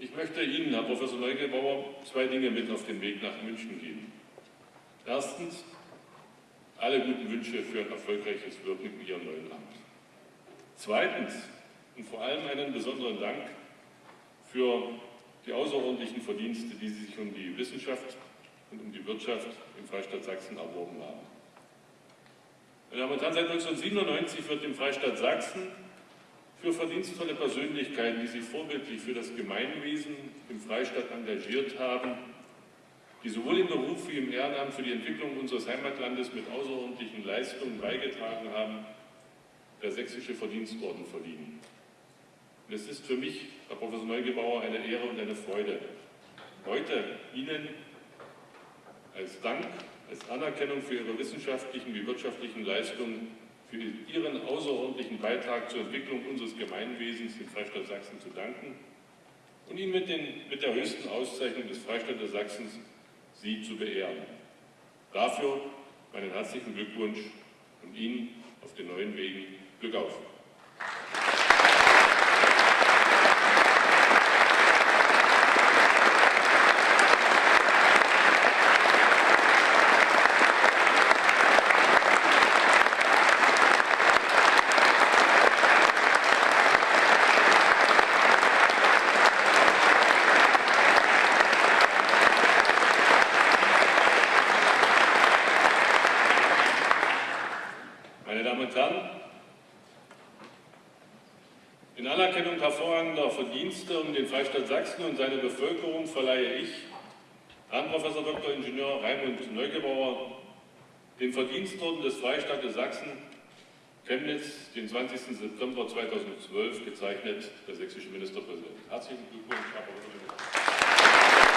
Ich möchte Ihnen, Herr Professor Neugebauer, zwei Dinge mit auf den Weg nach München geben. Erstens, alle guten Wünsche für ein erfolgreiches Wirken in Ihrem neuen Amt. Zweitens und vor allem einen besonderen Dank für die außerordentlichen Verdienste, die Sie sich um die Wissenschaft und um die Wirtschaft im Freistaat Sachsen erworben haben. Meine Damen und Herren, seit 1997 wird im Freistaat Sachsen für verdienstvolle Persönlichkeiten, die sich vorbildlich für das Gemeinwesen im Freistaat engagiert haben, die sowohl im Beruf wie im Ehrenamt für die Entwicklung unseres Heimatlandes mit außerordentlichen Leistungen beigetragen haben, der Sächsische Verdienstorden verliehen. Und es ist für mich, Herr Professor Neugebauer, eine Ehre und eine Freude, heute Ihnen als Dank, als Anerkennung für Ihre wissenschaftlichen wie wirtschaftlichen Leistungen für Ihren außerordentlichen Beitrag zur Entwicklung unseres Gemeinwesens im Freistaat Sachsen zu danken und Ihnen mit, den, mit der höchsten Auszeichnung des Freistaates Sachsens Sie zu beehren. Dafür meinen herzlichen Glückwunsch und Ihnen auf den neuen Wegen Glück auf. Verdienste um den Freistaat Sachsen und seine Bevölkerung verleihe ich Herrn Prof. Dr. Ingenieur Raimund Neugebauer den Verdienstorden des Freistaates Sachsen Chemnitz, den 20. September 2012, gezeichnet der sächsische Ministerpräsident. Herzlichen Glückwunsch, Herr Professor.